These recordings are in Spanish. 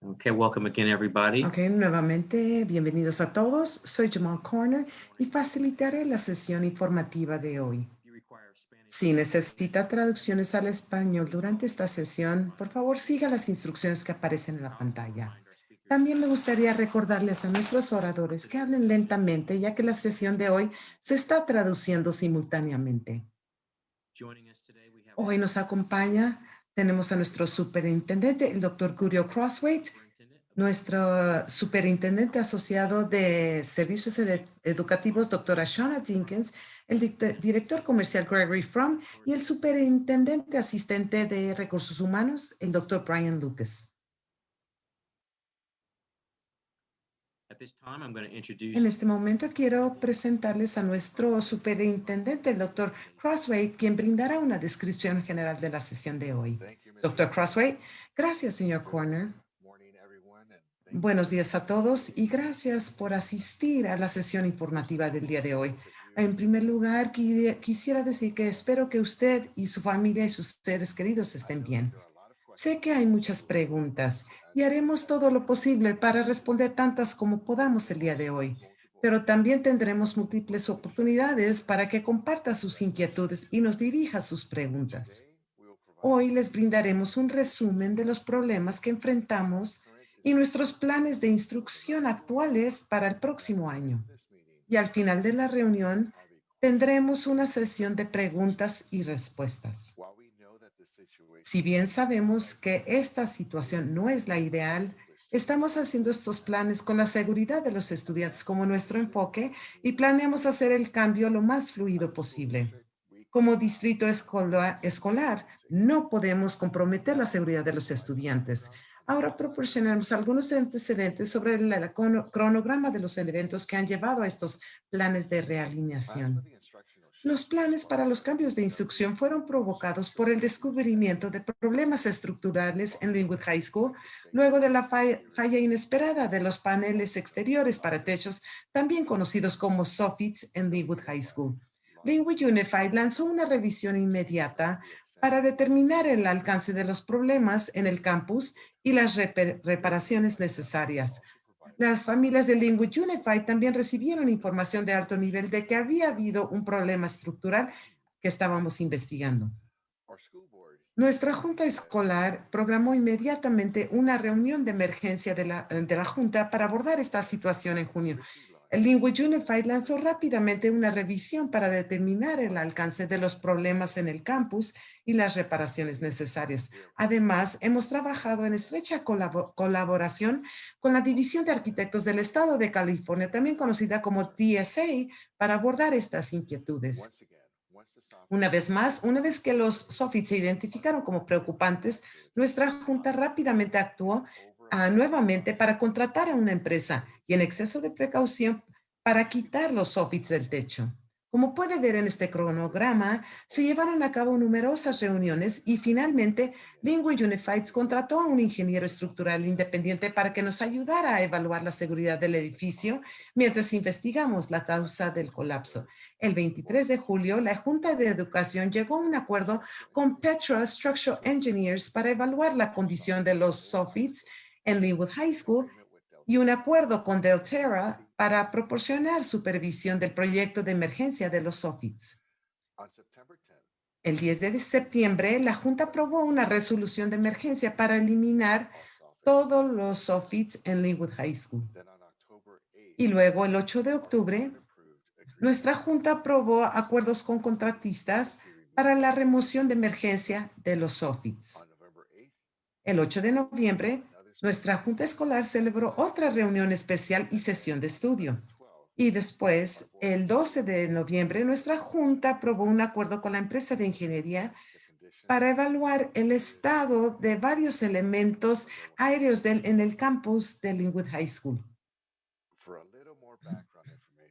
Okay, welcome again, everybody. Ok, nuevamente, bienvenidos a todos. Soy Jamal Corner y facilitaré la sesión informativa de hoy. Si necesita traducciones al español durante esta sesión, por favor siga las instrucciones que aparecen en la pantalla. También me gustaría recordarles a nuestros oradores que hablen lentamente, ya que la sesión de hoy se está traduciendo simultáneamente. Hoy nos acompaña tenemos a nuestro superintendente, el doctor Curio Crosswaite, nuestro superintendente asociado de servicios educativos, doctora Shauna Jenkins, el director comercial Gregory Fromm y el superintendente asistente de recursos humanos, el doctor Brian Lucas. En este momento quiero presentarles a nuestro superintendente, el doctor Crossway, quien brindará una descripción general de la sesión de hoy. Doctor Crossway, gracias, señor Corner. Buenos días a todos y gracias por asistir a la sesión informativa del día de hoy. En primer lugar, quisiera decir que espero que usted y su familia y sus seres queridos estén bien. Sé que hay muchas preguntas y haremos todo lo posible para responder tantas como podamos el día de hoy, pero también tendremos múltiples oportunidades para que comparta sus inquietudes y nos dirija sus preguntas. Hoy les brindaremos un resumen de los problemas que enfrentamos y nuestros planes de instrucción actuales para el próximo año. Y al final de la reunión, tendremos una sesión de preguntas y respuestas. Si bien sabemos que esta situación no es la ideal, estamos haciendo estos planes con la seguridad de los estudiantes como nuestro enfoque y planeamos hacer el cambio lo más fluido posible. Como distrito escolar, no podemos comprometer la seguridad de los estudiantes. Ahora proporcionamos algunos antecedentes sobre el cronograma de los eventos que han llevado a estos planes de realineación. Los planes para los cambios de instrucción fueron provocados por el descubrimiento de problemas estructurales en Linwood High School, luego de la falla, inesperada de los paneles exteriores para techos, también conocidos como soffits en Linwood High School. Linwood Unified lanzó una revisión inmediata para determinar el alcance de los problemas en el campus y las reparaciones necesarias. Las familias de Linwood Unified también recibieron información de alto nivel de que había habido un problema estructural que estábamos investigando. Nuestra junta escolar programó inmediatamente una reunión de emergencia de la, de la junta para abordar esta situación en junio el Linwood Unified lanzó rápidamente una revisión para determinar el alcance de los problemas en el campus y las reparaciones necesarias. Además, hemos trabajado en estrecha colaboración con la División de Arquitectos del Estado de California, también conocida como TSA, para abordar estas inquietudes. Una vez más, una vez que los SOFIT se identificaron como preocupantes, nuestra junta rápidamente actuó nuevamente para contratar a una empresa y en exceso de precaución para quitar los soffits del techo. Como puede ver en este cronograma, se llevaron a cabo numerosas reuniones y finalmente Linguage Unified contrató a un ingeniero estructural independiente para que nos ayudara a evaluar la seguridad del edificio mientras investigamos la causa del colapso. El 23 de julio, la Junta de Educación llegó a un acuerdo con Petra Structural Engineers para evaluar la condición de los soffits en Linwood High School y un acuerdo con Delterra para proporcionar supervisión del proyecto de emergencia de los SOFITs. El 10 de septiembre, la Junta aprobó una resolución de emergencia para eliminar todos los SOFITs en Linwood High School. Y luego, el 8 de octubre, nuestra Junta aprobó acuerdos con contratistas para la remoción de emergencia de los SOFITs. El 8 de noviembre, nuestra junta escolar celebró otra reunión especial y sesión de estudio. Y después, el 12 de noviembre, nuestra junta aprobó un acuerdo con la empresa de ingeniería para evaluar el estado de varios elementos aéreos en el campus de Linwood High School.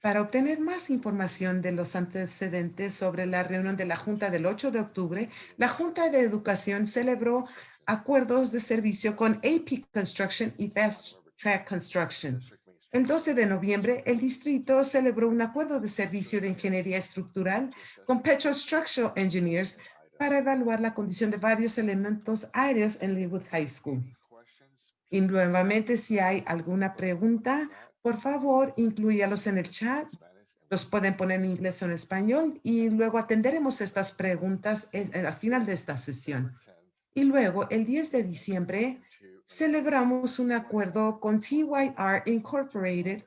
Para obtener más información de los antecedentes sobre la reunión de la Junta del 8 de octubre, la Junta de Educación celebró acuerdos de servicio con AP Construction y Fast Track Construction. El 12 de noviembre, el distrito celebró un acuerdo de servicio de ingeniería estructural con Petro Structural Engineers para evaluar la condición de varios elementos aéreos en Linwood High School. Y nuevamente, si hay alguna pregunta, por favor, incluyalos en el chat. Los pueden poner en inglés o en español y luego atenderemos estas preguntas al final de esta sesión. Y luego, el 10 de diciembre, celebramos un acuerdo con TYR Incorporated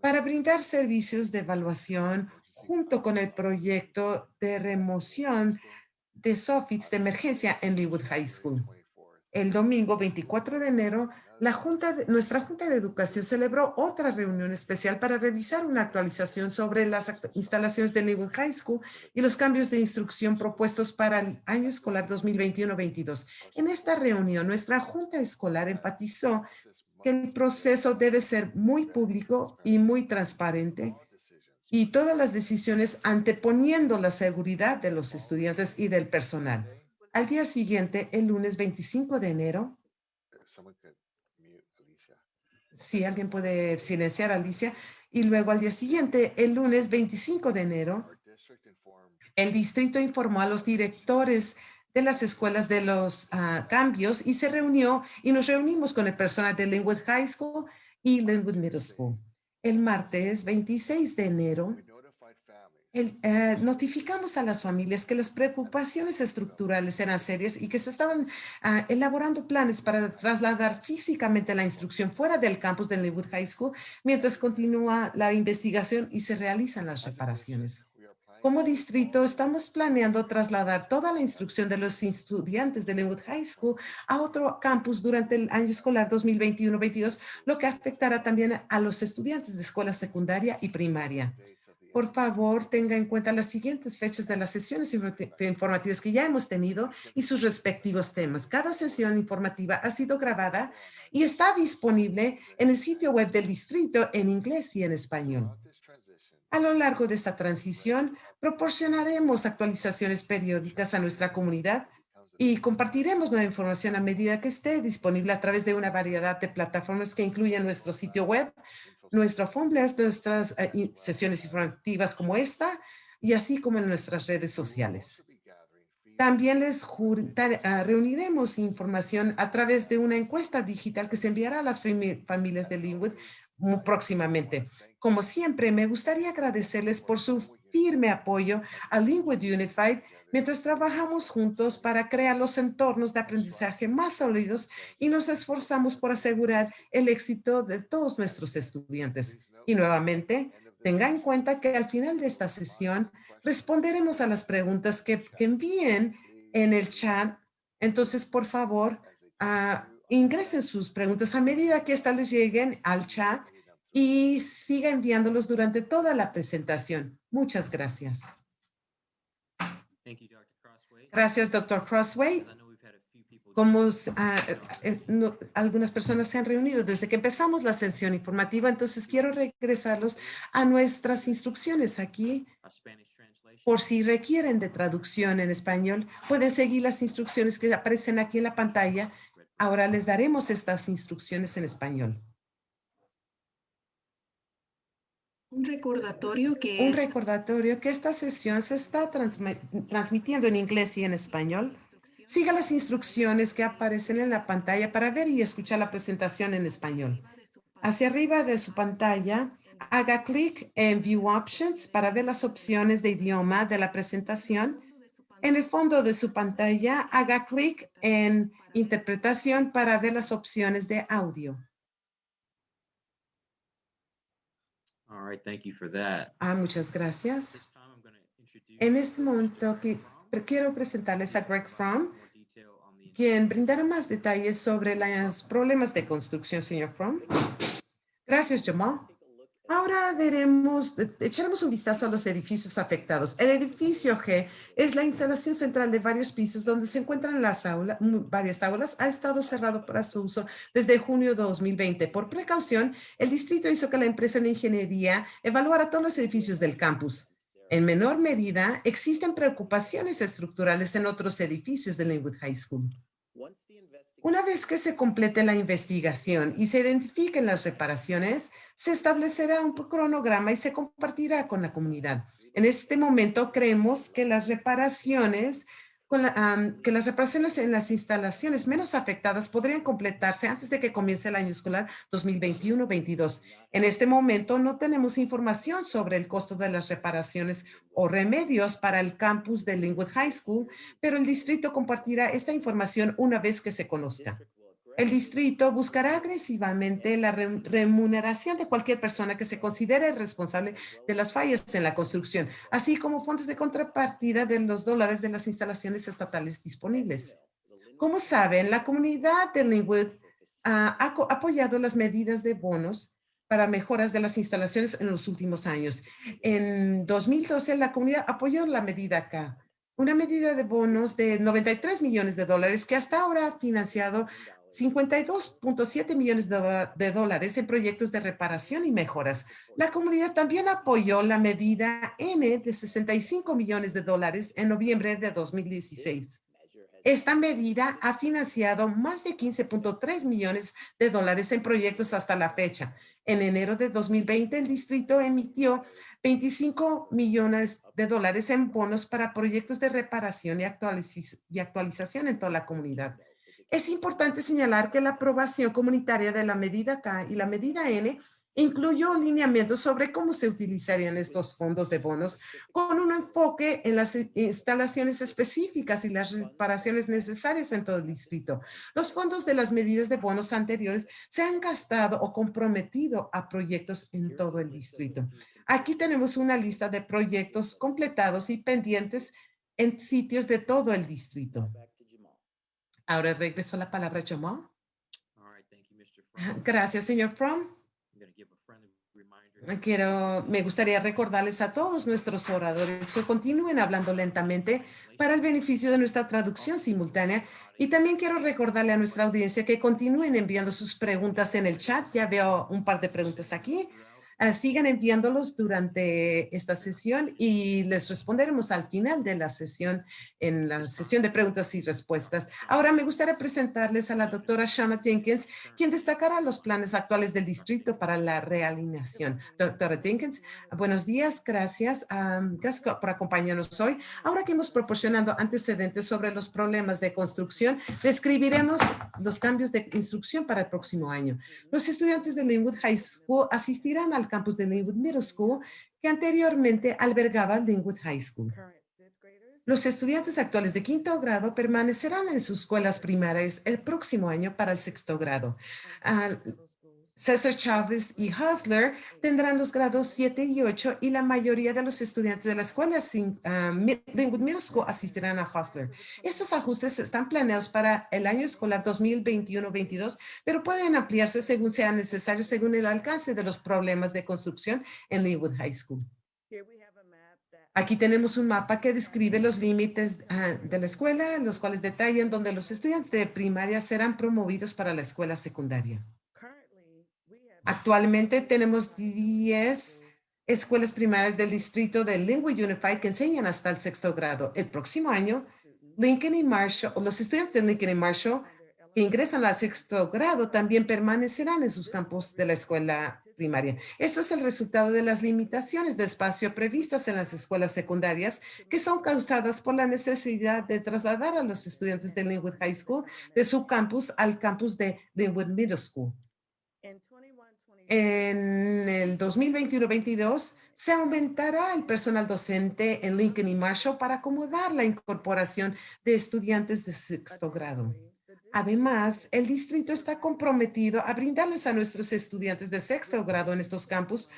para brindar servicios de evaluación junto con el proyecto de remoción de soffits de emergencia en Leewood High School. El domingo 24 de enero, nuestra Junta de Educación celebró otra reunión especial para revisar una actualización sobre las instalaciones de Leewood High School y los cambios de instrucción propuestos para el año escolar 2021-22. En esta reunión, nuestra Junta Escolar enfatizó que el proceso debe ser muy público y muy transparente y todas las decisiones anteponiendo la seguridad de los estudiantes y del personal. Al día siguiente, el lunes 25 de enero, si alguien puede silenciar a Alicia, y luego al día siguiente, el lunes 25 de enero, el distrito informó a los directores de las escuelas de los ah, cambios y se reunió y nos reunimos con el personal de Linwood High School y Linwood Middle School. El martes 26 de enero, eh, notificamos a las familias que las preocupaciones estructurales eran serias y que se estaban ah, elaborando planes para trasladar físicamente la instrucción fuera del campus de Linwood High School mientras continúa la investigación y se realizan las reparaciones. Como distrito, estamos planeando trasladar toda la instrucción de los estudiantes de Linwood High School a otro campus durante el año escolar 2021-22, lo que afectará también a los estudiantes de escuela secundaria y primaria por favor, tenga en cuenta las siguientes fechas de las sesiones informativas que ya hemos tenido y sus respectivos temas. Cada sesión informativa ha sido grabada y está disponible en el sitio web del distrito en inglés y en español. A lo largo de esta transición, proporcionaremos actualizaciones periódicas a nuestra comunidad y compartiremos nueva información a medida que esté disponible a través de una variedad de plataformas que incluyen nuestro sitio web, nuestro Fombles, nuestras eh, sesiones informativas como esta y así como en nuestras redes sociales. También les ah, reuniremos información a través de una encuesta digital que se enviará a las familias de Linwood próximamente. Como siempre, me gustaría agradecerles por su firme apoyo a Linwood Unified mientras trabajamos juntos para crear los entornos de aprendizaje más sólidos y nos esforzamos por asegurar el éxito de todos nuestros estudiantes. Y nuevamente, tenga en cuenta que al final de esta sesión responderemos a las preguntas que, envíen en el chat. Entonces, por favor, uh, ingresen sus preguntas a medida que éstas les lleguen al chat y siga enviándolos durante toda la presentación. Muchas gracias. Gracias, Dr. Crossway. Como ah, eh, algunas personas se han reunido desde que empezamos la sesión informativa, entonces quiero regresarlos a nuestras instrucciones aquí. Por si requieren de traducción en español, pueden seguir las instrucciones que aparecen aquí en la pantalla. Ahora les daremos estas instrucciones en español. Un recordatorio que Un recordatorio que esta sesión se está transmitiendo en inglés y en español. Siga las instrucciones que aparecen en la pantalla para ver y escuchar la presentación en español. Hacia arriba de su pantalla, haga clic en View Options para ver las opciones de idioma de la presentación. En el fondo de su pantalla, haga clic en Interpretación para ver las opciones de audio. All right, thank you for that. Ah, muchas gracias. En este momento que quiero presentarles a Greg Fromm, quien brindará más detalles sobre los problemas de construcción, señor Fromm. Gracias, Jamal. Ahora veremos, echaremos un vistazo a los edificios afectados. El edificio G es la instalación central de varios pisos donde se encuentran las aulas, varias aulas. Ha estado cerrado para su uso desde junio de 2020. Por precaución, el distrito hizo que la empresa de ingeniería evaluara todos los edificios del campus. En menor medida, existen preocupaciones estructurales en otros edificios de Linwood High School. Una vez que se complete la investigación y se identifiquen las reparaciones, se establecerá un cronograma y se compartirá con la comunidad. En este momento creemos que las reparaciones que las reparaciones en las instalaciones menos afectadas podrían completarse antes de que comience el año escolar 2021-22. En este momento no tenemos información sobre el costo de las reparaciones o remedios para el campus de Linwood High School, pero el distrito compartirá esta información una vez que se conozca. El distrito buscará agresivamente la re- remuneración de cualquier persona que se considere responsable de las fallas en la construcción, así como fondos de contrapartida de los dólares de las instalaciones estatales disponibles. Como saben, la comunidad de Linwood ah, ha apoyado las medidas de bonos para mejoras de las instalaciones en los últimos años. En 2012, la comunidad apoyó la medida K, una medida de bonos de 93 millones de dólares que hasta ahora ha financiado 52.7 millones de, dólares en proyectos de reparación y mejoras. La comunidad también apoyó la medida N de 65 millones de dólares en noviembre de 2016. Esta medida ha financiado más de 15.3 millones de dólares en proyectos hasta la fecha. En enero de 2020, el distrito emitió 25 millones de dólares en bonos para proyectos de reparación y actualización en toda la comunidad. Es importante señalar que la aprobación comunitaria de la medida K y la medida N incluyó lineamientos sobre cómo se utilizarían estos fondos de bonos con un enfoque en las instalaciones específicas y las reparaciones necesarias en todo el distrito. Los fondos de las medidas de bonos anteriores se han gastado o comprometido a proyectos en todo el distrito. Aquí tenemos una lista de proyectos completados y pendientes en sitios de todo el distrito. Ahora regreso la palabra a Jamal. Gracias, señor Fromm. Quiero, me gustaría recordarles a todos nuestros oradores que continúen hablando lentamente para el beneficio de nuestra traducción simultánea. Y también quiero recordarle a nuestra audiencia que continúen enviando sus preguntas en el chat. Ya veo un par de preguntas aquí. Ah, sigan enviándolos durante esta sesión y les responderemos al final de la sesión, en la sesión de preguntas y respuestas. Ahora me gustaría presentarles a la doctora Shana Jenkins, quien destacará los planes actuales del distrito para la realineación. Doctora Jenkins, buenos días, gracias, am, gracias por acompañarnos hoy. Ahora que hemos proporcionado antecedentes sobre los problemas de construcción, describiremos los cambios de instrucción para el próximo año. Los estudiantes de Linwood High School asistirán al campus de Linwood Middle School, que anteriormente albergaba Linwood High School. Los estudiantes actuales de quinto grado permanecerán en sus escuelas primarias el próximo año para el sexto grado. César Chávez y Hustler tendrán los grados 7 y 8 y la mayoría de los estudiantes de la escuela sin, Linwood Middle School asistirán a Hustler. Estos ajustes están planeados para el año escolar 2021-22, pero pueden ampliarse según sea necesario según el alcance de los problemas de construcción en Linwood High School. Aquí tenemos un mapa que describe los límites ah, de la escuela, los cuales detallan donde los estudiantes de primaria serán promovidos para la escuela secundaria. Actualmente tenemos 10 escuelas primarias del distrito de Linwood Unified que enseñan hasta el sexto grado. El próximo año, Lincoln y Marshall, los estudiantes de Lincoln y Marshall que ingresan al sexto grado también permanecerán en sus campos de la escuela primaria. Esto es el resultado de las limitaciones de espacio previstas en las escuelas secundarias que son causadas por la necesidad de trasladar a los estudiantes de Linwood High School de su campus al campus de Linwood Middle School. En el 2021-22 se aumentará el personal docente en Lincoln y Marshall para acomodar la incorporación de estudiantes de sexto grado. Además, el distrito está comprometido a brindarles a nuestros estudiantes de sexto grado en estos campus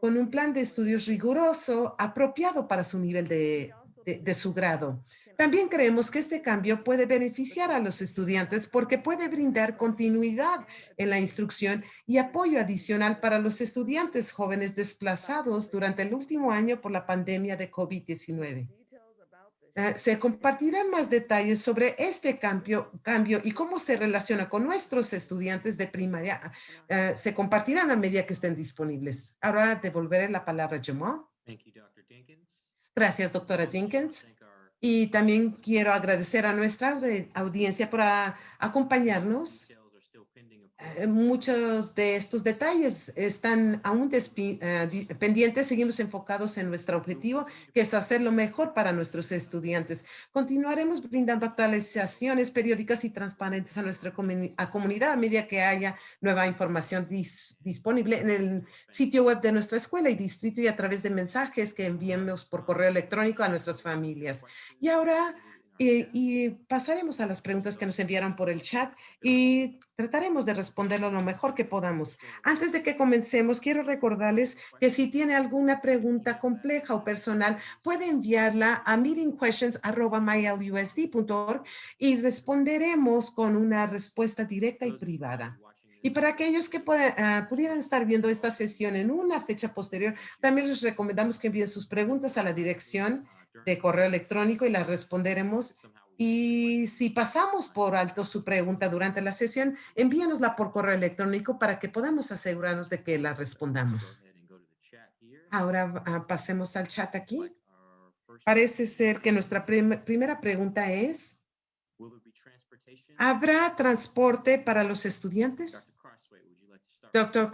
con un plan de estudios riguroso apropiado para su nivel de, su grado. También creemos que este cambio puede beneficiar a los estudiantes porque puede brindar continuidad en la instrucción y apoyo adicional para los estudiantes jóvenes desplazados durante el último año por la pandemia de COVID-19. Eh, se compartirán más detalles sobre este cambio, cambio y cómo se relaciona con nuestros estudiantes de primaria. eh, se compartirán a medida que estén disponibles. Ahora devolveré la palabra a Jamal. Gracias, doctora Jenkins. Y también quiero agradecer a nuestra audi- audiencia por acompañarnos. Muchos de estos detalles están aún eh, di- pendientes. Seguimos enfocados en nuestro objetivo, que es hacer lo mejor para nuestros estudiantes. Continuaremos brindando actualizaciones periódicas y transparentes a nuestra comunidad a medida que haya nueva información dis- disponible en el sitio web de nuestra escuela y distrito y a través de mensajes que enviemos por correo electrónico a nuestras familias. Y ahora, eh, y pasaremos a las preguntas que nos enviaron por el chat y trataremos de responderlo lo mejor que podamos. Antes de que comencemos, quiero recordarles que si tiene alguna pregunta compleja o personal, puede enviarla a meetingquestions@mylusd.org y responderemos con una respuesta directa y privada. Y para aquellos que ah, pudieran estar viendo esta sesión en una fecha posterior, también les recomendamos que envíen sus preguntas a la dirección de correo electrónico y las responderemos. Y si pasamos por alto su pregunta durante la sesión, envíanosla por correo electrónico para que podamos asegurarnos de que la respondamos. Ahora ah, pasemos al chat aquí. Parece ser que nuestra prim- primera pregunta es, ¿habrá transporte para los estudiantes? Doctor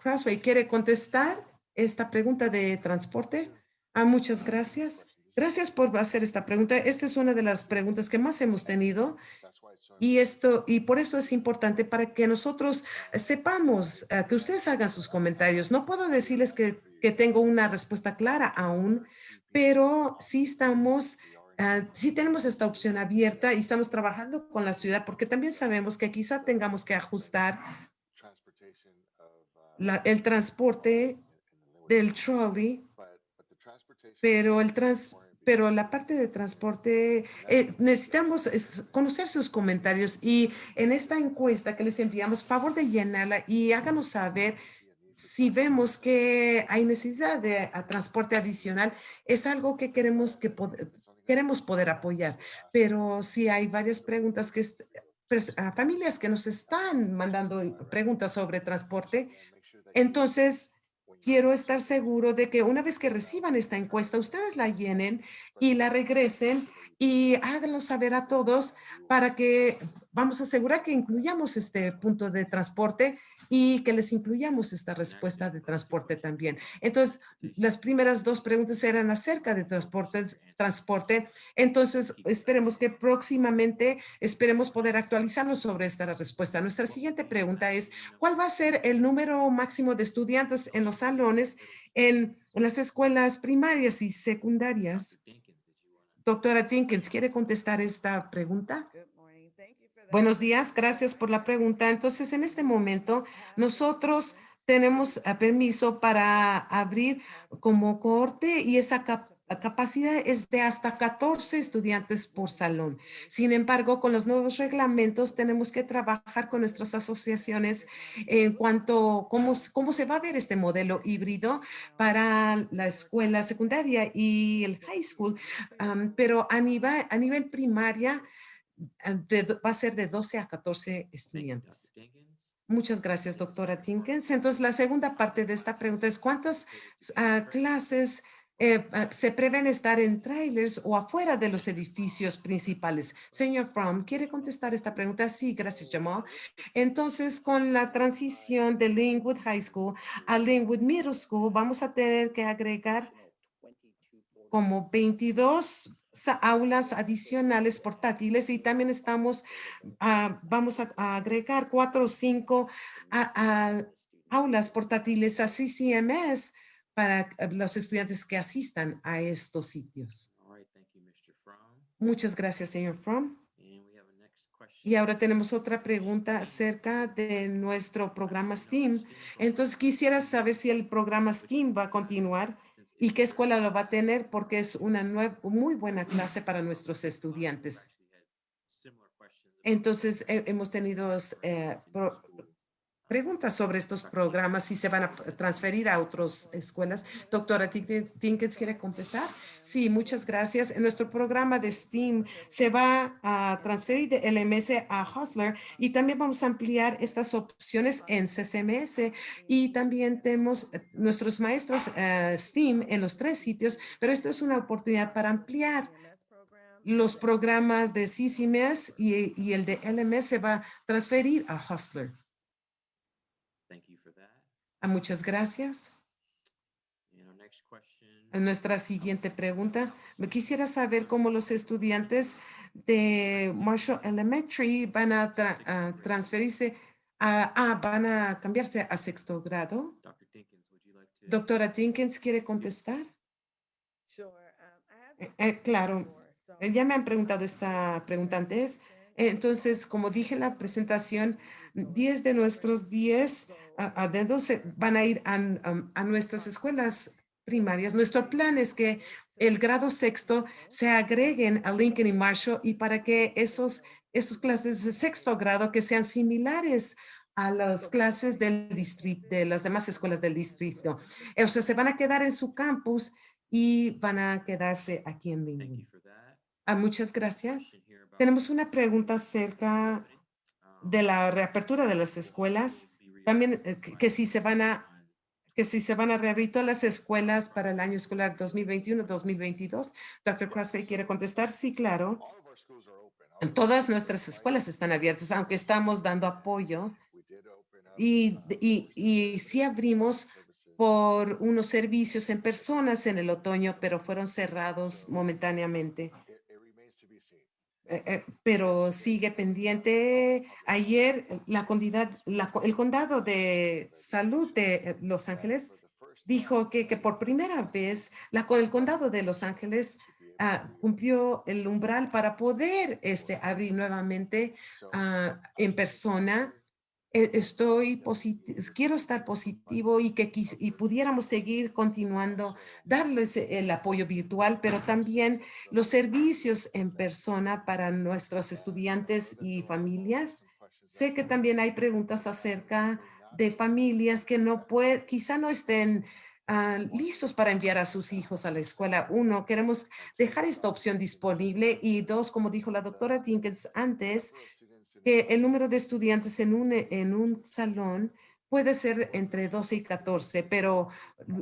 Crossway, ¿quiere contestar esta pregunta de transporte? Ah, muchas gracias. Gracias por hacer esta pregunta. Esta es una de las preguntas que más hemos tenido y esto, y por eso es importante para que nosotros sepamos, eh, que ustedes hagan sus comentarios. No puedo decirles que, que tengo una respuesta clara aún, pero sí estamos, ah, sí tenemos esta opción abierta y estamos trabajando con la ciudad porque también sabemos que quizá tengamos que ajustar la- el transporte del trolley, pero el trans, pero la parte de transporte, eh, necesitamos es, conocer sus comentarios y en esta encuesta que les enviamos, favor de llenarla y háganos saber si vemos que hay necesidad de a, transporte adicional, es algo que queremos que pod- queremos poder apoyar. Pero si hay varias preguntas que a familias que nos están mandando preguntas sobre transporte, entonces quiero estar seguro de que una vez que reciban esta encuesta, ustedes la llenen y la regresen y háganlo saber a todos para que vamos a asegurar que incluyamos este punto de transporte y que les incluyamos esta respuesta de transporte también. Entonces, las primeras dos preguntas eran acerca de transporte. transporte. Entonces, esperemos que próximamente, esperemos poder actualizarnos sobre esta respuesta. Nuestra siguiente pregunta es, ¿cuál va a ser el número máximo de estudiantes en los salones en, en las escuelas primarias y secundarias? Doctora Jenkins, ¿quiere contestar esta pregunta? Buenos días, gracias por la pregunta. Entonces, en este momento, nosotros tenemos ah, permiso para abrir como cohorte y esa cap- capacidad es de hasta 14 estudiantes por salón. Sin embargo, con los nuevos reglamentos tenemos que trabajar con nuestras asociaciones en cuanto a cómo, cómo se va a ver este modelo híbrido para la escuela secundaria y el high school. Pero a nivel, a nivel primaria, de do- va a ser de 12 a 14 estudiantes. Muchas gracias, doctora Tinkins. Entonces, la segunda parte de esta pregunta es ¿cuántas ah, clases eh, ah, se prevén estar en trailers o afuera de los edificios principales? Señor Fromm, ¿quiere contestar esta pregunta? Sí, gracias, Jamal. Entonces, con la transición de Linwood High School a Linwood Middle School, vamos a tener que agregar como 22 sa- aulas adicionales portátiles y también estamos, ah, vamos a, a agregar cuatro o cinco a- a aulas portátiles a CCMS para eh, los estudiantes que asistan a estos sitios. Muchas gracias, señor Fromm. Y ahora tenemos otra pregunta acerca de nuestro programa STEAM. Entonces, quisiera saber si el programa STEAM va a continuar y qué escuela lo va a tener porque es una muy buena clase para nuestros estudiantes. Entonces, he- hemos tenido eh, pro- preguntas sobre estos programas, si se van a transferir a otras escuelas. Doctora Tinkins, ¿quiere contestar? Sí, muchas gracias. En nuestro programa de STEAM se va a transferir de LMS a Hustler y también vamos a ampliar estas opciones en CCMS y también tenemos nuestros maestros eh, STEAM en los tres sitios, pero esto es una oportunidad para ampliar los programas de CCMS y, y el de LMS se va a transferir a Hustler. That. Ah, muchas gracias. A Nuestra siguiente pregunta. Me quisiera saber cómo los estudiantes de Marshall Elementary van a tra- a transferirse a, ah, van a cambiarse a sexto grado. Dr. Dinkins, would you like to? Doctora Jenkins, ¿quiere contestar? Eh, eh, claro, Eh, Ya me han preguntado esta pregunta antes. Entonces, como dije en la presentación, 10 de nuestros 10 a, a de 12 van a ir a, nuestras escuelas primarias. Nuestro plan es que el grado sexto se agreguen a Lincoln y Marshall y para que esos, esos clases de sexto grado que sean similares a las clases del distrito, de las demás escuelas del distrito. O sea, se van a quedar en su campus y van a quedarse aquí en Lincoln. Ah, muchas gracias. Tenemos una pregunta acerca de la reapertura de las escuelas. También eh, que, si se van a que si se van a reabrir todas las escuelas para el año escolar 2021-2022. Dr. Crossway quiere contestar. Sí, claro. Todas nuestras escuelas están abiertas, aunque estamos dando apoyo y, y, y sí abrimos por unos servicios en personas en el otoño, pero fueron cerrados momentáneamente. Eh, eh, pero sigue pendiente. Ayer eh, la la el condado de salud de Los Ángeles dijo que, por primera vez el condado de Los Ángeles ah, cumplió el umbral para poder este, abrir nuevamente ah, en persona. Eh, Estoy quiero estar positivo y que y pudiéramos seguir continuando, darles el apoyo virtual, pero también los servicios en persona para nuestros estudiantes y familias. Sé que también hay preguntas acerca de familias que no pueden, quizá no estén ah, listos para enviar a sus hijos a la escuela. Uno, queremos dejar esta opción disponible y dos, como dijo la doctora Dinkins antes, que el número de estudiantes en un, en un salón puede ser entre 12 y 14, pero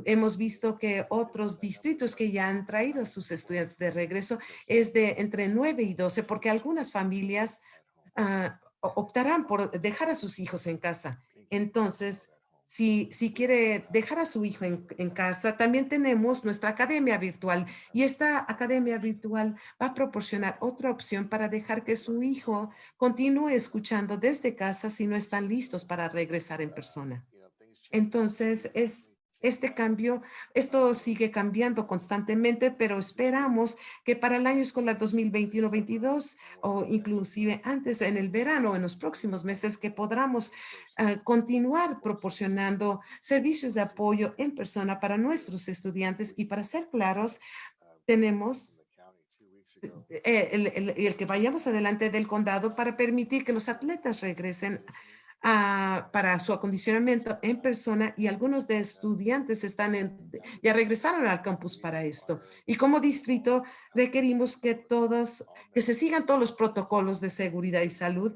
hemos visto que otros distritos que ya han traído a sus estudiantes de regreso es de entre 9 y 12, porque algunas familias ah, optarán por dejar a sus hijos en casa. Entonces, si, si quiere dejar a su hijo en, en casa, también tenemos nuestra academia virtual y esta academia virtual va a proporcionar otra opción para dejar que su hijo continúe escuchando desde casa si no están listos para regresar en persona. Entonces, es este cambio, esto sigue cambiando constantemente, pero esperamos que para el año escolar 2021-22 o inclusive antes en el verano, en los próximos meses, que podamos ah, continuar proporcionando servicios de apoyo en persona para nuestros estudiantes. Y para ser claros, tenemos eh, el que vayamos adelante del condado para permitir que los atletas regresen para su acondicionamiento en persona y algunos de estudiantes están ya regresaron al campus para esto. Y como distrito requerimos que todos, que se sigan todos los protocolos de seguridad y salud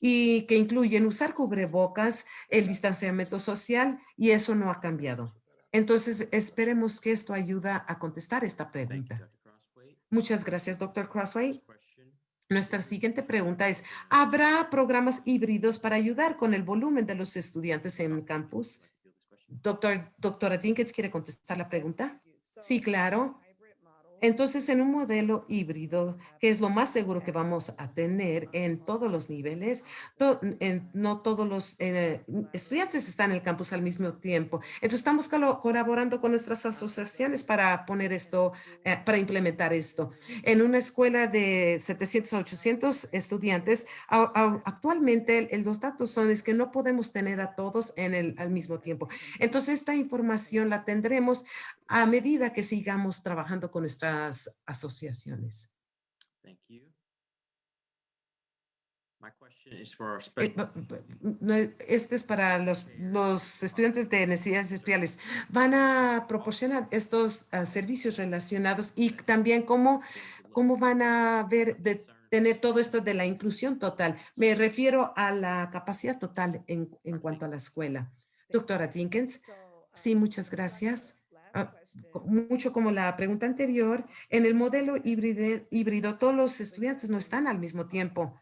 y que incluyen usar cubrebocas, el distanciamiento social y eso no ha cambiado. Entonces, esperemos que esto ayuda a contestar esta pregunta. Muchas gracias, doctor Crossway. Nuestra siguiente pregunta es, ¿habrá programas híbridos para ayudar con el volumen de los estudiantes en campus? Doctor, doctora Dinkins, ¿quiere contestar la pregunta? Sí, claro. Entonces, en un modelo híbrido, que es lo más seguro que vamos a tener en todos los niveles, to- en- no todos los eh, estudiantes están en el campus al mismo tiempo. Entonces, estamos colaborando con nuestras asociaciones para poner esto, eh, para implementar esto. En una escuela de 700 a 800 estudiantes, a- a- actualmente el- los datos son es que no podemos tener a todos en el, al mismo tiempo. Entonces, esta información la tendremos a medida que sigamos trabajando con nuestras asociaciones. Thank you. My question is for Eh, no, Este es para los, los estudiantes de necesidades especiales. Van a proporcionar estos ah, servicios relacionados y también cómo, cómo van a ver de tener todo esto de la inclusión total. Me refiero a la capacidad total en, en cuanto a la escuela. Doctora Jenkins, sí, muchas gracias. Mucho como la pregunta anterior, en el modelo híbrido, híbrido todos los estudiantes no están al mismo tiempo,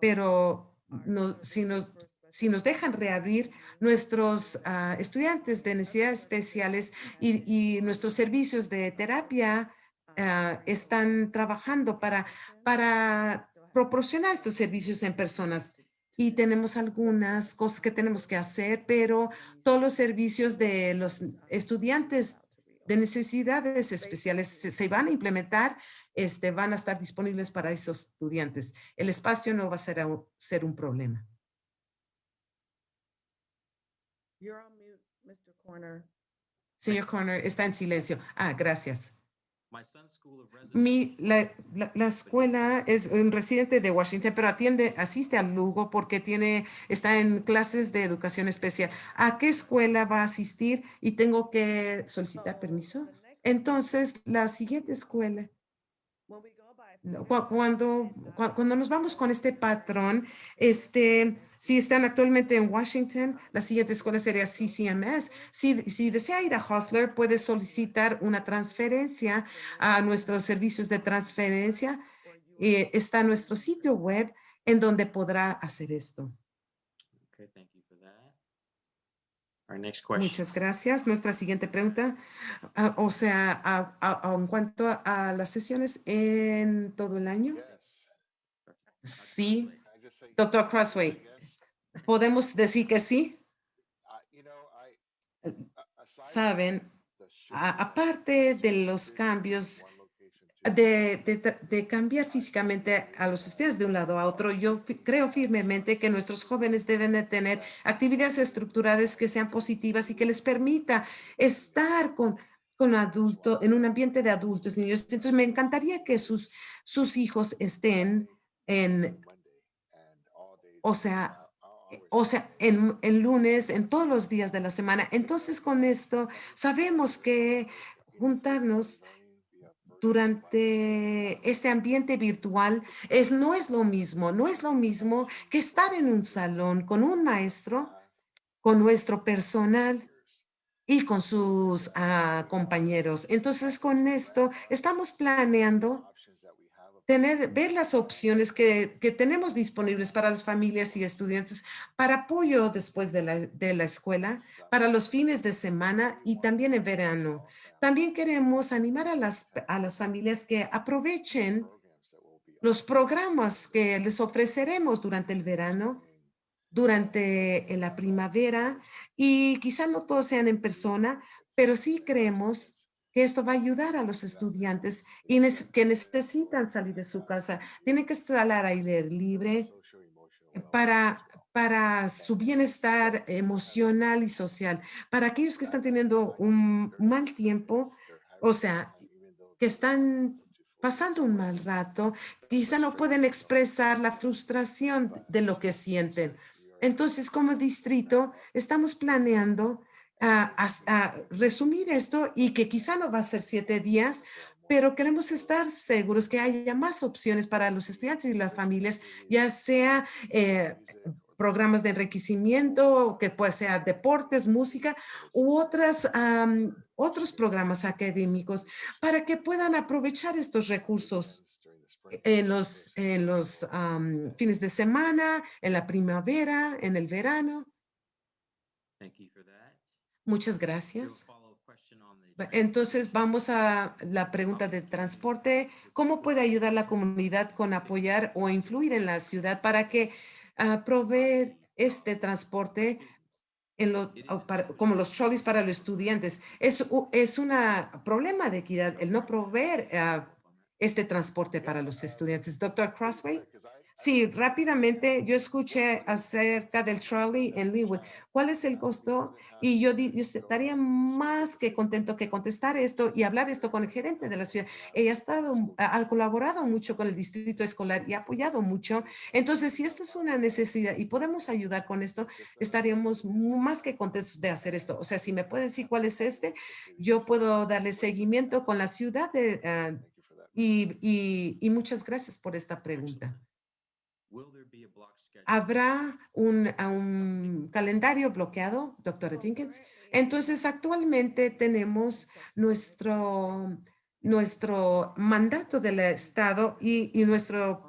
pero no, si nos si nos dejan reabrir nuestros ah, estudiantes de necesidades especiales y, y nuestros servicios de terapia ah, están trabajando para, para proporcionar estos servicios en personas. Y tenemos algunas cosas que tenemos que hacer, pero todos los servicios de los estudiantes de necesidades especiales se, se van a implementar, este, van a estar disponibles para esos estudiantes. El espacio no va a ser, a- ser un problema. You're on mute, Mr. Corner. Señor Corner, está en silencio. Ah, gracias. Mi, la, la- la escuela es un residente de Washington, pero atiende, asiste al Lugo porque tiene, está en clases de educación especial. ¿A qué escuela va a asistir? Y tengo que solicitar So, permiso. Entonces, la siguiente escuela, When we go by no, figures, cu- cuando, and, cua- cuando nos vamos con este patrón, este, si están actualmente en Washington, la siguiente escuela sería CCMS. Si, si desea ir a Hostler, puede solicitar una transferencia a nuestros servicios de transferencia. Eh, está nuestro sitio web en donde podrá hacer esto. Okay, thank you. Our next question. Muchas gracias. Nuestra siguiente pregunta, ah, o sea, a- a- a- en cuanto a las sesiones en todo el año, sí, Doctor Crossway, podemos decir que sí. Saben, a- aparte de los cambios de, cambiar físicamente a los estudiantes de un lado a otro, yo creo firmemente que nuestros jóvenes deben de tener actividades estructuradas que sean positivas y que les permita estar con, con adultos, en un ambiente de adultos, niños. Entonces, me encantaría que sus, sus hijos estén en, o sea, o sea, en, en lunes, en todos los días de la semana. Entonces, con esto, sabemos que juntarnos durante este ambiente virtual es, no es lo mismo, no es lo mismo que estar en un salón con un maestro, con nuestro personal y con sus ah, compañeros. Entonces, con esto estamos planeando tener, ver las opciones que, que tenemos disponibles para las familias y estudiantes para apoyo después de la, de la escuela, para los fines de semana y también en verano. También queremos animar a las, a las familias que aprovechen los programas que les ofreceremos durante el verano, durante en la primavera y quizá no todos sean en persona, pero sí creemos que esto va a ayudar a los estudiantes y que necesitan salir de su casa. Tienen que estar al aire libre para, para su bienestar emocional y social. Para aquellos que están teniendo un mal tiempo, o sea, que están pasando un mal rato, quizá no pueden expresar la frustración de lo que sienten. Entonces, como distrito, estamos planeando ah, as- ah, resumir esto y que quizá no va a ser siete días, pero queremos estar seguros que haya más opciones para los estudiantes y las familias, ya sea eh, programas de enriquecimiento, que puede ser deportes, música u otras, am, otros programas académicos para que puedan aprovechar estos recursos en los, en los am, fines de semana, en la primavera, en el verano. Thank you for that. Muchas gracias. Entonces vamos a la pregunta de transporte. ¿Cómo puede ayudar la comunidad con apoyar o influir en la ciudad para que ah, provee este transporte en lo, para- como los trolleys para los estudiantes? Es, es un problema de equidad el no proveer ah, este transporte para los estudiantes. Doctor Crossway. Sí, rápidamente yo escuché acerca del trolley en Linwood. ¿Cuál es el costo? Y yo, yo estaría más que contento que contestar esto y hablar esto con el gerente de la ciudad. Ella ha estado, ha colaborado mucho con el distrito escolar y ha apoyado mucho. Entonces, si esto es una necesidad y podemos ayudar con esto, estaríamos más que contentos de hacer esto. O sea, si me puede decir cuál es este, yo puedo darle seguimiento con la ciudad de, ah, y, y, y muchas gracias por esta pregunta. ¿Habrá un, a un calendario bloqueado, doctora Jenkins? Entonces, actualmente tenemos nuestro, nuestro mandato del Estado y, y nuestro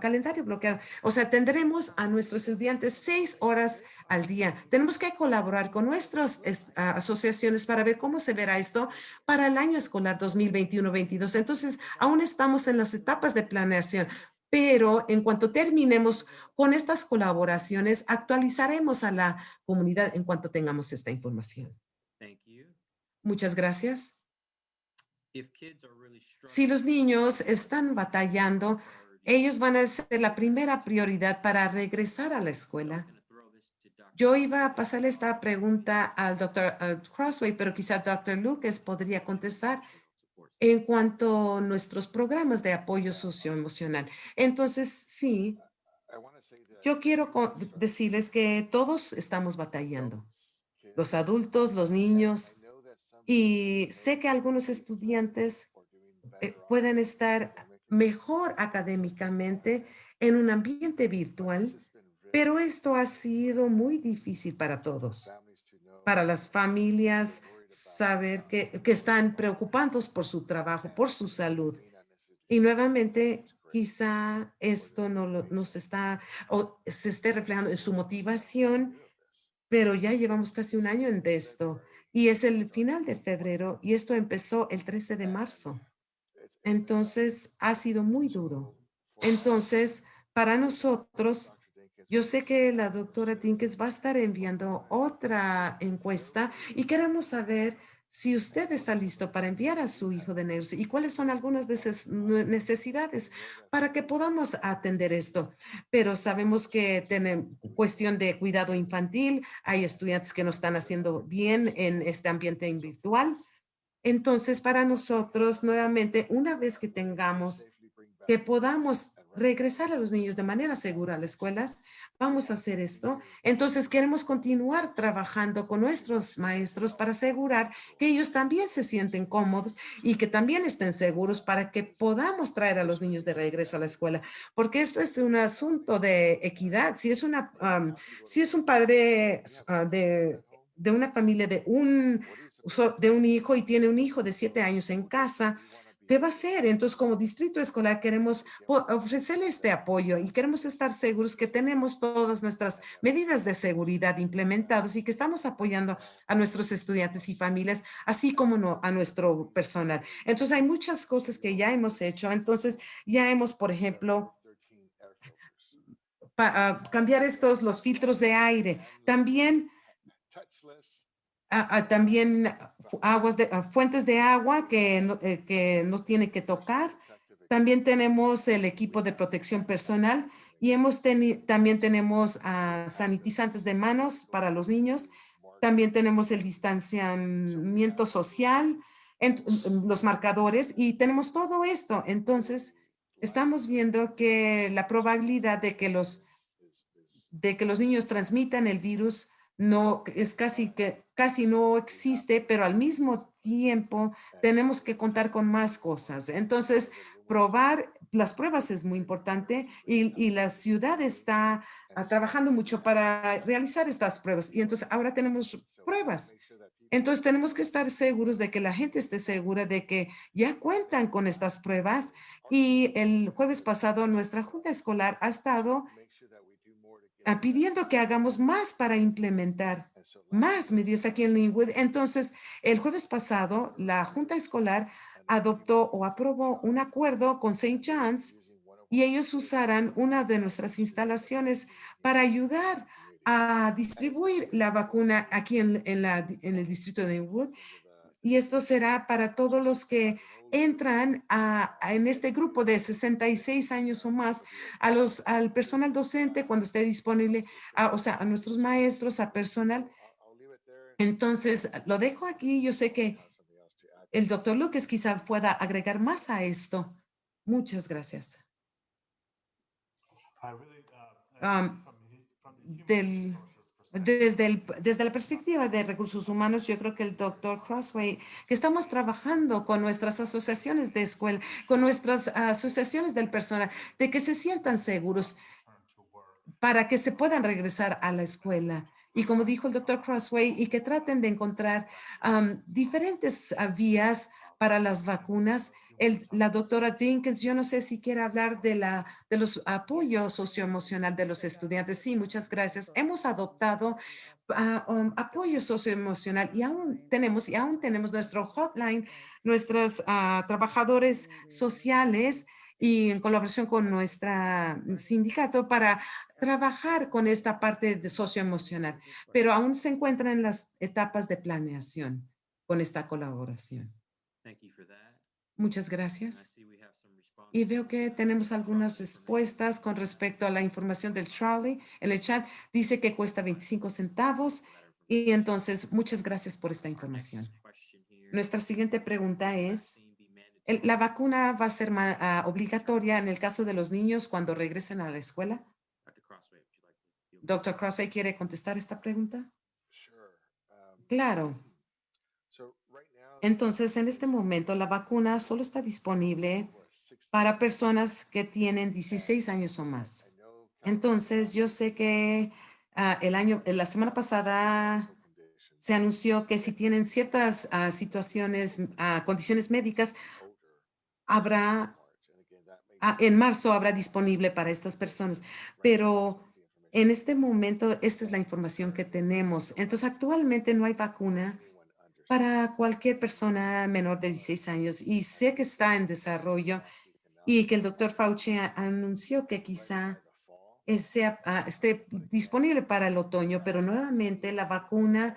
calendario bloqueado. O sea, tendremos a nuestros estudiantes seis horas al día. Tenemos que colaborar con nuestras asociaciones para ver cómo se verá esto para el año escolar 2021-22. Entonces, aún estamos en las etapas de planeación, pero en cuanto terminemos con estas colaboraciones, actualizaremos a la comunidad en cuanto tengamos esta información. Thank you. Muchas gracias. If kids are really Si los niños están batallando, ellos van a ser la primera prioridad para regresar a la escuela. Yo iba a pasarle esta pregunta al doctor Crossway, pero quizá Dr. Lucas podría contestar en cuanto a nuestros programas de apoyo socioemocional. Entonces, sí, yo quiero decirles que todos estamos batallando, los adultos, los niños, y sé que algunos estudiantes eh, pueden estar mejor académicamente en un ambiente virtual, pero esto ha sido muy difícil para todos, para las familias, saber que, que están preocupados por su trabajo, por su salud. Y nuevamente, quizá esto no lo- nos está o se esté reflejando en su motivación, pero ya llevamos casi un año en de esto y es el final de febrero y esto empezó el 13 de marzo. Entonces, ha sido muy duro. Entonces, para nosotros, yo sé que la doctora Tinkins va a estar enviando otra encuesta y queremos saber si usted está listo para enviar a su hijo de negros y cuáles son algunas de sus ne- necesidades para que podamos atender esto. Pero sabemos que tenemos cuestión de cuidado infantil, hay estudiantes que no están haciendo bien en este ambiente virtual. Entonces, para nosotros, nuevamente, una vez que tengamos que podamos regresar a los niños de manera segura a las escuelas, vamos a hacer esto. Entonces, queremos continuar trabajando con nuestros maestros para asegurar que ellos también se sienten cómodos y que también estén seguros para que podamos traer a los niños de regreso a la escuela. Porque esto es un asunto de equidad. Si es, una, si es un padre ah, de, de una familia de un, de un hijo y tiene un hijo de siete años en casa, ¿Qué va a hacer? Entonces, como distrito escolar, queremos ofrecerle este apoyo y queremos estar seguros que tenemos todas nuestras medidas de seguridad implementadas y que estamos apoyando a nuestros estudiantes y familias, así como no, a nuestro personal. Entonces, hay muchas cosas que ya hemos hecho. Entonces, ya hemos, por ejemplo, pa- ah, cambiar estos, los filtros de aire. También ah, ah, también aguas de, ah, fuentes de agua que no, eh, que no tiene que tocar. También tenemos el equipo de protección personal y hemos teni- también tenemos sanitizantes de manos para los niños. También tenemos el distanciamiento social, en los marcadores y tenemos todo esto. Entonces, estamos viendo que la probabilidad de que los, de que los niños transmitan el virus no es casi que casi no existe, pero al mismo tiempo tenemos que contar con más cosas. Entonces, probar las pruebas es muy importante y, y la ciudad está ah, trabajando mucho para realizar estas pruebas. Y entonces ahora tenemos pruebas. Entonces tenemos que estar seguros de que la gente esté segura de que ya cuentan con estas pruebas. Y el jueves pasado nuestra junta escolar ha estado ah, pidiendo que hagamos más para implementar más medidas aquí en Linwood. Entonces, el jueves pasado, la Junta Escolar adoptó o aprobó un acuerdo con St. John's y ellos usarán una de nuestras instalaciones para ayudar a distribuir la vacuna aquí en, en la, en el distrito de Linwood. Y esto será para todos los que entran a, a- en este grupo de 66 años o más, a los, al personal docente cuando esté disponible, a- o sea, a nuestros maestros, a personal. Entonces, lo dejo aquí. Yo sé que el doctor Lucas quizá pueda agregar más a esto. Muchas gracias. Um, del- Desde, desde la perspectiva de recursos humanos, yo creo que el doctor Crossway, que estamos trabajando con nuestras asociaciones de escuela, con nuestras asociaciones del personal, de que se sientan seguros para que se puedan regresar a la escuela. Y como dijo el doctor Crossway, y que traten de encontrar diferentes ah, vías para las vacunas. El, la doctora Dinkins, yo no sé si quiere hablar de, la, de los apoyos socioemocional de los estudiantes. Sí, muchas gracias. Hemos adoptado ah, um, apoyo socioemocional y aún tenemos, y aún tenemos nuestro hotline, nuestros ah, trabajadores sociales y en colaboración con nuestra sindicato para trabajar con esta parte de socioemocional, pero aún se encuentra en las etapas de planeación con esta colaboración. Thank you for that. Muchas gracias. Y veo que tenemos algunas respuestas con respecto a la información del Charlie. En el chat dice que cuesta 25 centavos y entonces muchas gracias por esta información. Nuestra siguiente pregunta es, ¿la vacuna va a ser ah, obligatoria en el caso de los niños cuando regresen a la escuela? Doctor Crossway, ¿quiere contestar esta pregunta? Sure. um, Claro. Entonces, en este momento, la vacuna solo está disponible people are 16 para personas que tienen 16 años o más. Entonces, yo sé que ah, el año, la semana pasada se anunció que si tienen ciertas ah, situaciones, ah, condiciones médicas, habrá, en marzo habrá disponible para estas personas. Pero en este momento, esta es la información que tenemos. Entonces, actualmente no hay vacuna para cualquier persona menor de 16 años y sé que está en desarrollo y que el doctor Fauci anunció que quizá sea, esté disponible para el otoño, pero nuevamente la vacuna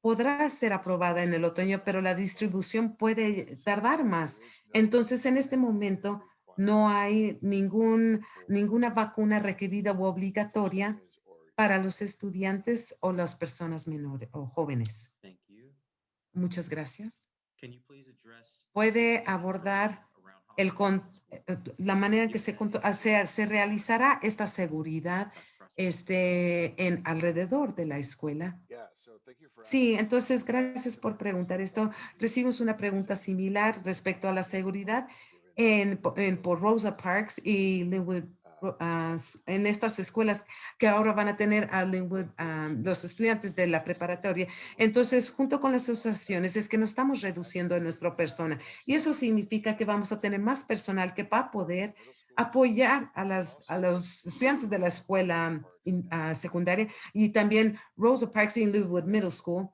podrá ser aprobada en el otoño, pero la distribución puede tardar más. Entonces, en este momento, no hay ningún, ninguna vacuna requerida o obligatoria para los estudiantes o las personas menores o jóvenes. Muchas gracias. Can you please address Puede abordar el eh, eh, la manera en que se, conto- se, se realizará esta seguridad este, en alrededor de la escuela. Yeah, so thank you for Sí, entonces gracias por preguntar esto. Recibimos una pregunta similar respecto a la seguridad en, en por Rosa Parks y Linwood, En estas escuelas que ahora van a tener a Linwood, los estudiantes de la preparatoria. Entonces, junto con las asociaciones, es que no estamos reduciendo en nuestra persona y eso significa que vamos a tener más personal que va a poder apoyar a, las, a los estudiantes de la escuela secundaria y también Rosa Parks y Linwood Middle School.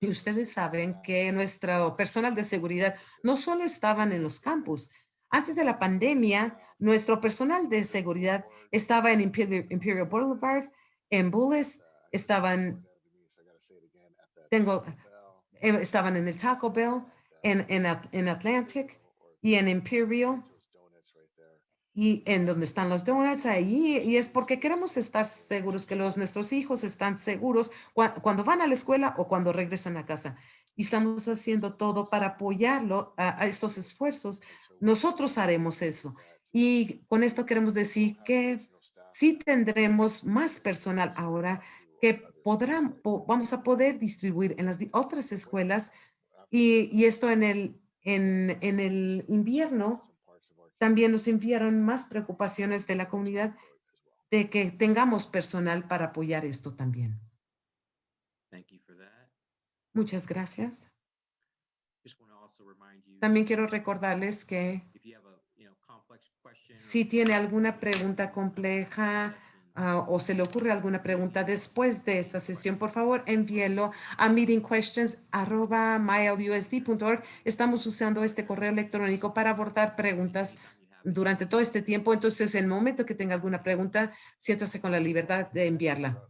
Y ustedes saben que nuestro personal de seguridad no solo estaban en los campus. Antes de la pandemia, nuestro personal de seguridad estaba en Imperial, Boulevard, en Bullis, estaban, tengo, eh, estaban en el Taco Bell, en, en, en Atlantic y en Imperial. Y en donde están los donuts ahí y es porque queremos estar seguros que los nuestros hijos están seguros cua- cuando van a la escuela o cuando regresan a casa. Y estamos haciendo todo para apoyarlo a, a estos esfuerzos nosotros haremos eso y con esto queremos decir que sí tendremos más personal ahora que podrán po- vamos a poder distribuir en las otras escuelas y, y esto en el en, en el invierno también nos enviaron más preocupaciones de la comunidad de que tengamos personal para apoyar esto también. Thank you for that. Muchas gracias. También quiero recordarles que if you have a, you know, complex question or si tiene alguna pregunta compleja ah, o se le ocurre alguna pregunta después de esta sesión, por favor, envíelo a meetingquestions@mylusd.org. Estamos usando este correo electrónico para abordar preguntas durante todo este tiempo. Entonces, en el momento que tenga alguna pregunta, siéntase con la libertad de enviarla.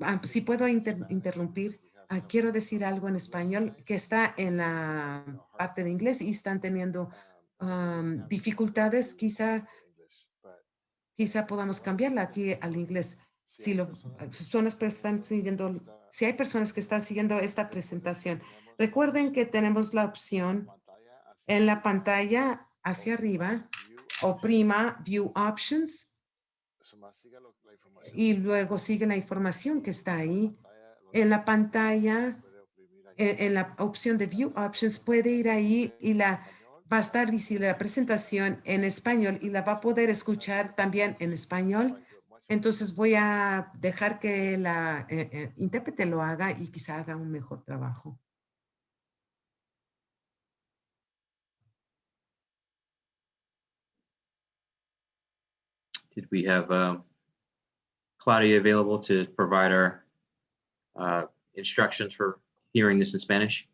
Ah, si puedo inter- interrumpir, quiero decir algo en español que está en la parte de inglés y están teniendo am, dificultades. Quizá, quizá podamos cambiarla aquí al inglés. Si lo, personas siguiendo, si hay personas que están siguiendo esta presentación, recuerden que tenemos la opción en la pantalla hacia arriba, oprima View Options y luego sigue la información que está ahí en la pantalla, en, en, la opción de View Options, puede ir ahí y la va a estar visible la presentación en español y la va a poder escuchar también en español. Entonces voy a dejar que la eh, eh, intérprete lo haga y quizá haga un mejor trabajo. Did we have uh, Claudia available to provide our uh, instructions for hearing this in Spanish?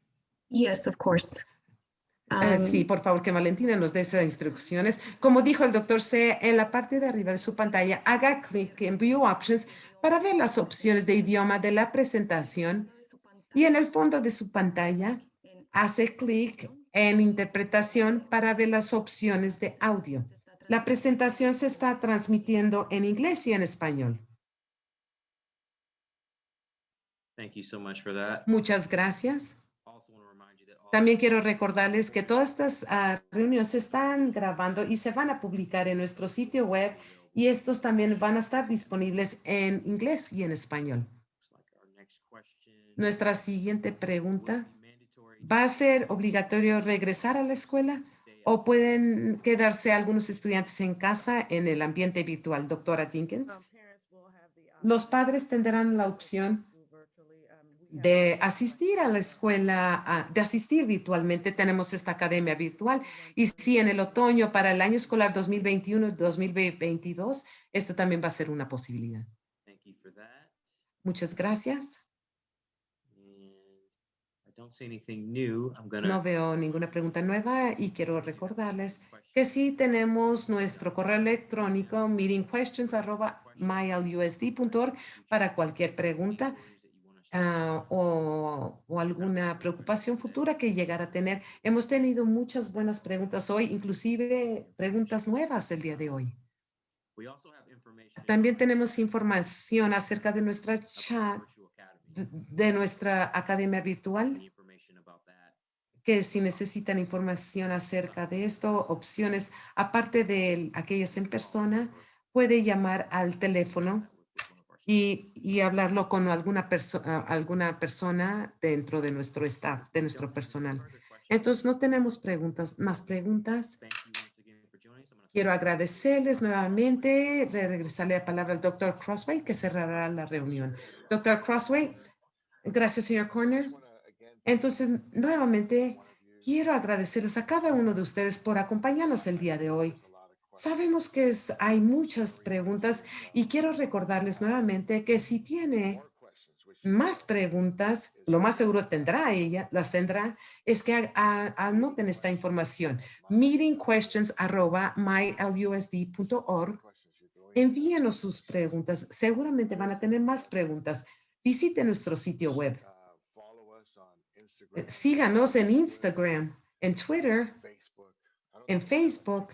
Yes, of course. Eh, Um, sí, por favor, que Valentina nos dé esas instrucciones. Como dijo el doctor C, en la parte de arriba de su pantalla, haga clic en View Options para ver las opciones de idioma de la presentación y en el fondo de su pantalla hace clic en Interpretación para ver las opciones de audio. La presentación se está transmitiendo en inglés y en español. Thank you so much for that. Muchas gracias. Also want to remind you that all También quiero recordarles que todas estas ah, reuniones se están grabando y se van a publicar en nuestro sitio web y estos también van a estar disponibles en inglés y en español. looks like our next question Nuestra siguiente pregunta, ¿va a ser obligatorio regresar a la escuela o pueden quedarse algunos estudiantes en casa en el ambiente virtual? Doctora Jenkins. Parents will have the option Los padres tendrán la opción school virtually. Um, we have de asistir a la escuela, de asistir virtualmente. Tenemos esta academia virtual. Y si en el otoño para el año escolar 2021-2022, esto también va a ser una posibilidad. Muchas gracias. No veo ninguna pregunta nueva y quiero recordarles que sí tenemos nuestro correo electrónico meetingquestions@mylusd.org para cualquier pregunta ah, o, o alguna preocupación futura que llegara a tener. Hemos tenido muchas buenas preguntas hoy, inclusive preguntas nuevas el día de hoy. We also have information También tenemos información acerca de nuestra chat, de- nuestra academia virtual, que si necesitan información acerca de esto, opciones, aparte de aquellas en persona, puede llamar al teléfono y, y hablarlo con alguna, perso- alguna persona dentro de nuestro staff, de nuestro personal. Entonces, no tenemos preguntas, más preguntas. Thank you once again for joining us. I'm gonna Quiero agradecerles nuevamente, re- regresarle la palabra al doctor Crossway, que cerrará la reunión. Doctor Crossway, gracias, señor Corner. Entonces, nuevamente, quiero agradecerles a cada uno de ustedes por acompañarnos el día de hoy. Sabemos que hay muchas preguntas y quiero recordarles nuevamente que si tiene más preguntas, lo más seguro tendrá ella, las tendrá, es que a- a- anoten esta información. meetingquestions@mylusd.org. Questions you're going to Envíenos sus preguntas. Seguramente van a tener más preguntas. Visite nuestro sitio web. Eh, Síganos en Instagram, en Twitter. En Facebook.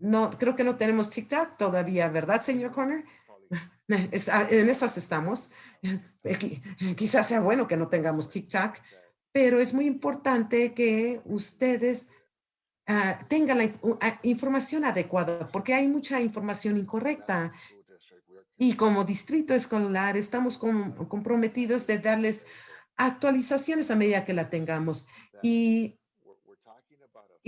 No, creo que no tenemos TikTok todavía, ¿verdad, señor Corner? Está- en esas estamos. Eh, qui- Quizás sea bueno que no tengamos TikTok, pero es muy importante que ustedes ah, tengan la ah, información adecuada, porque hay mucha información incorrecta. Y como distrito escolar estamos com- comprometidos de darles actualizaciones a medida que la tengamos. Y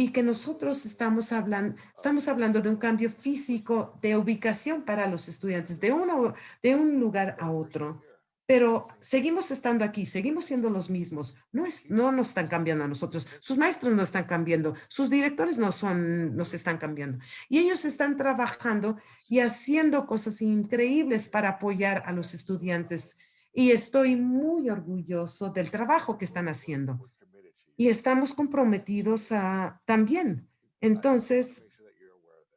y que nosotros estamos hablando, estamos hablando de un cambio físico de ubicación para los estudiantes, de, uno, de un lugar a otro. Pero seguimos estando aquí, seguimos siendo los mismos. No, es, no nos están cambiando a nosotros. Sus maestros no están cambiando. Sus directores no son, nos están cambiando. Y ellos están trabajando y haciendo cosas increíbles para apoyar a los estudiantes. Y estoy muy orgulloso del trabajo que están haciendo we're committed to you. Y estamos comprometidos a, también. Entonces,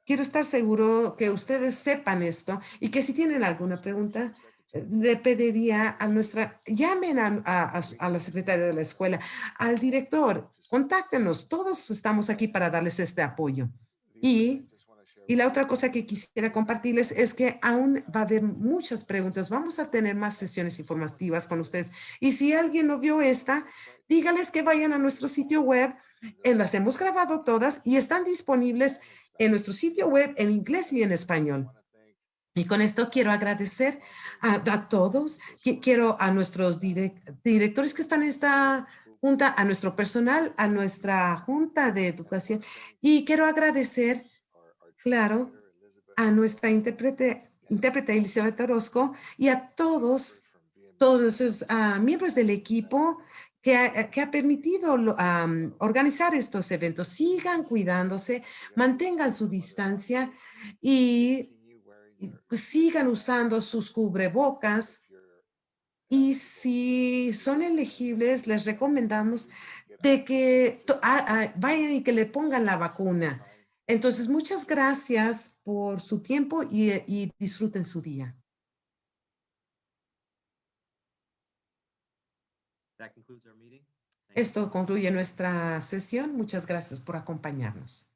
quiero estar seguro que ustedes sepan esto y que si tienen alguna pregunta, le pediría a nuestra, llamen a, a- a la secretaria de la escuela, al director, contáctenos, todos estamos aquí para darles este apoyo. Y- Y la otra cosa que quisiera compartirles es que aún va a haber muchas preguntas. Vamos a tener más sesiones informativas con ustedes. Y si alguien no vio esta, dígales que vayan a nuestro sitio web. eh, las hemos grabado todas y están disponibles en nuestro sitio web en inglés y en español. Y con esto quiero agradecer a, a todos. Qui- Quiero a nuestros direc- directores que están en esta junta, a nuestro personal, a nuestra junta de educación. Y quiero agradecer Claro, a nuestra intérprete, intérprete Elizabeth Orozco y a todos, todos esos ah, miembros del equipo que ha, ha permitido am, organizar estos eventos. Sigan cuidándose, mantengan su distancia y, pues, sigan usando sus cubrebocas y si son elegibles, les recomendamos de que ah, vayan y que le pongan la vacuna. Entonces, muchas gracias por su tiempo y, y disfruten su día. Esto concluye nuestra sesión. Muchas gracias por acompañarnos.